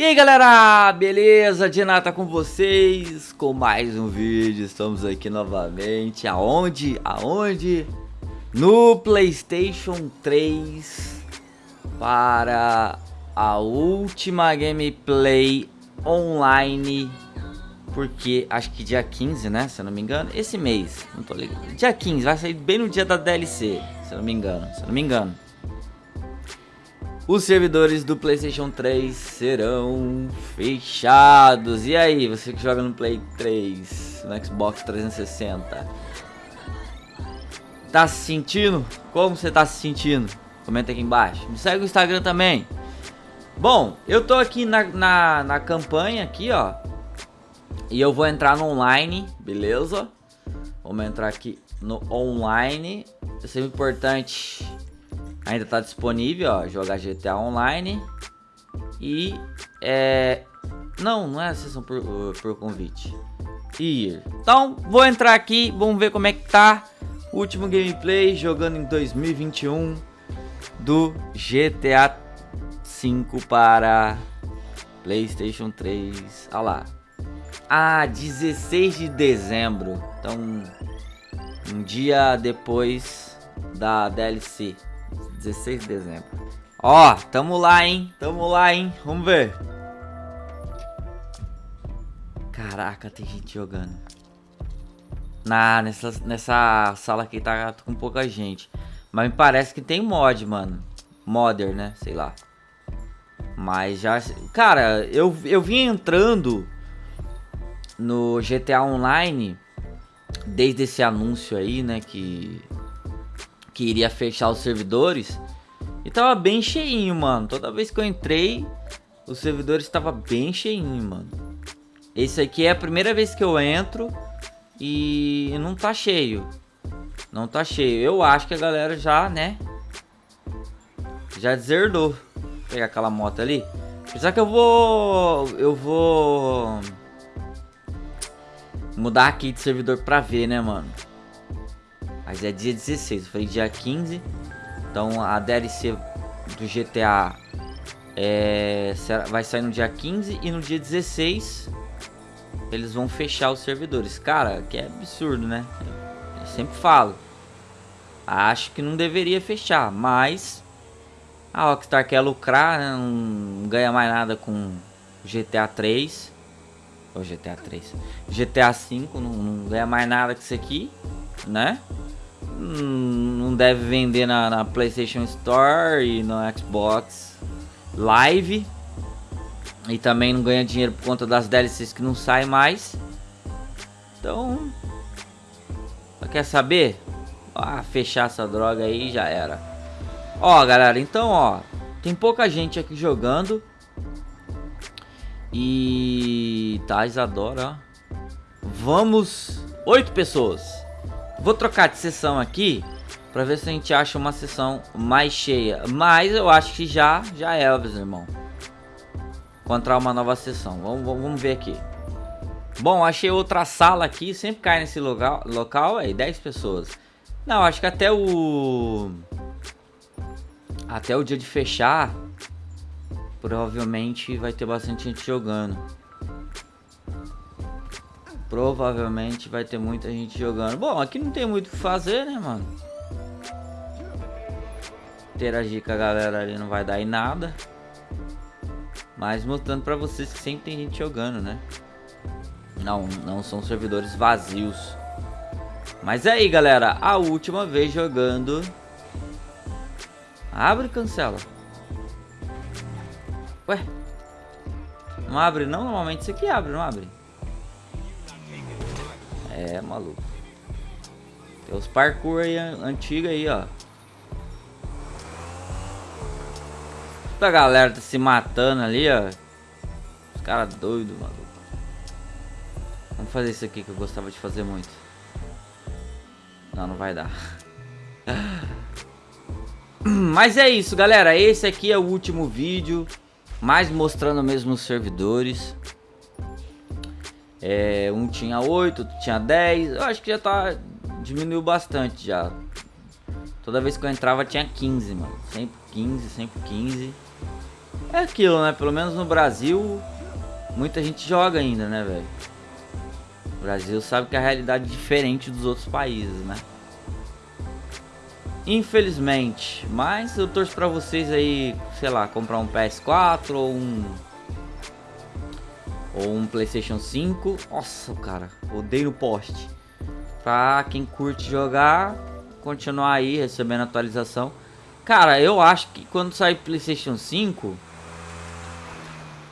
E aí galera, beleza? Dinata com vocês com mais um vídeo, estamos aqui novamente, aonde? Aonde? No Playstation 3 para a última gameplay online. Porque acho que dia 15, né, se eu não me engano, esse mês, não tô ligado, dia 15, vai sair bem no dia da DLC, se eu não me engano, se eu não me engano os servidores do Playstation 3 serão fechados. E aí, você que joga no Play 3, no Xbox 360, tá se sentindo? Como você tá se sentindo? Comenta aqui embaixo. Me segue no Instagram também. Bom, eu tô aqui na, na, na campanha aqui, ó. E eu vou entrar no online, beleza? Vamos entrar aqui no online. É sempre importante Ainda tá disponível, ó, jogar GTA Online. E é... Não, não é a sessão por, por convite. Ir. Então, vou entrar aqui, vamos ver como é que tá. Último gameplay jogando em 2021 do GTA 5 para PlayStation 3. Olha lá. Ah, 16 de dezembro. Então, um dia depois da DLC. 16 de dezembro. Ó, tamo lá, hein? Tamo lá, hein? Vamos ver. Caraca, tem gente jogando. Na, nessa, nessa sala aqui tá com pouca gente. Mas me parece que tem mod, mano. Modder, né? Sei lá. Mas já... Cara, eu, eu vim entrando no GTA Online desde esse anúncio aí, né? Que que iria fechar os servidores. E tava bem cheinho, mano. Toda vez que eu entrei, os servidores estava bem cheinho, mano. Esse aqui é a primeira vez que eu entro e não tá cheio. Não tá cheio. Eu acho que a galera já, né? Já deserdou. Vou pegar aquela moto ali. Apesar que eu vou... Eu vou... Mudar aqui de servidor pra ver, né, mano? Mas é dia 16, eu falei dia 15. Então a DLC do GTA é, vai sair no dia 15 e no dia 16 eles vão fechar os servidores. Cara, que é absurdo, né? Eu sempre falo. Acho que não deveria fechar, mas a Rockstar quer lucrar, né? não ganha mais nada com GTA 3. Ou GTA 3. GTA 5 não, não ganha mais nada com isso aqui, né? Não deve vender na, na, PlayStation Store e no Xbox Live. E também não ganha dinheiro por conta das DLCs que não saem mais. Então, quer saber? Ah, fechar essa droga aí já era. Ó, galera, então, ó, tem pouca gente aqui jogando. E tá, Isadora, ó. Vamos, oito pessoas. Vou trocar de sessão aqui para ver se a gente acha uma sessão mais cheia. Mas eu acho que já, já é, Elvis, irmão. Encontrar uma nova sessão. Vamos, vamos, vamos ver aqui. Bom, achei outra sala aqui. Sempre cai nesse local, local aí, 10 pessoas. Não, acho que até o... Até o dia de fechar, provavelmente vai ter bastante gente jogando. Provavelmente vai ter muita gente jogando. Bom, aqui não tem muito o que fazer, né, mano? Interagir com a galera ali não vai dar em nada. Mas mostrando pra vocês que sempre tem gente jogando, né? Não, não são servidores vazios. Mas é aí, galera. A última vez jogando... Abre e cancela. Ué? Não abre não? Normalmente isso aqui abre, não abre? É, maluco. Tem os parkour aí antigos aí, ó. A galera tá se matando ali, ó. Os caras doidos, maluco. Vamos fazer isso aqui que eu gostava de fazer muito. Não, não vai dar. Mas é isso, galera. Esse aqui é o último vídeo. Mais mostrando mesmo os servidores. É, um tinha 8, outro tinha 10. Eu acho que já tá. Diminuiu bastante já. Toda vez que eu entrava tinha 15, mano. Sempre 15, sempre 15. É aquilo, né? Pelo menos no Brasil, muita gente joga ainda, né, velho? O Brasil sabe que a realidade é diferente dos outros países, né? Infelizmente, mas eu torço pra vocês aí, sei lá, comprar um PS4 ou um ou um PlayStation 5. Nossa, cara, odeio no poste. Pra quem curte jogar, continuar aí recebendo atualização. Cara, eu acho que quando sair PlayStation 5,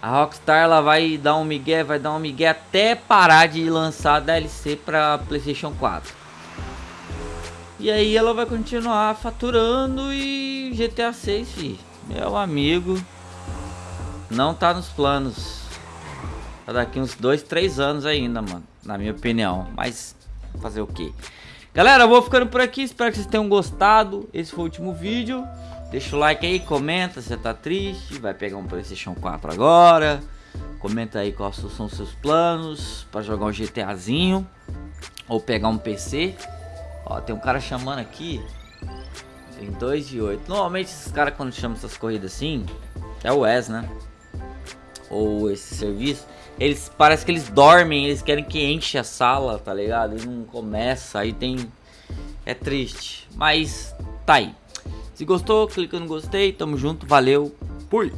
a Rockstar ela vai dar um migué, vai dar um migué até parar de lançar DLC para PlayStation 4. E aí ela vai continuar faturando e GTA 6, fi, meu amigo, não tá nos planos. Tá daqui uns 2, 3 anos ainda, mano, na minha opinião. Mas fazer o quê? Galera, eu vou ficando por aqui, espero que vocês tenham gostado. Esse foi o último vídeo. Deixa o like aí, comenta se você tá triste, vai pegar um Playstation 4 agora. Comenta aí quais são os seus planos para jogar um GTAzinho ou pegar um PC. Ó, tem um cara chamando aqui. Tem 2 de 8. Normalmente esses caras quando chamam essas corridas assim, é o Wes, né? Ou esse serviço, eles parece que eles dormem, eles querem que enche a sala, tá ligado? E não começa, aí tem é triste, mas tá aí. Se gostou, clica no gostei, tamo junto, valeu, fui!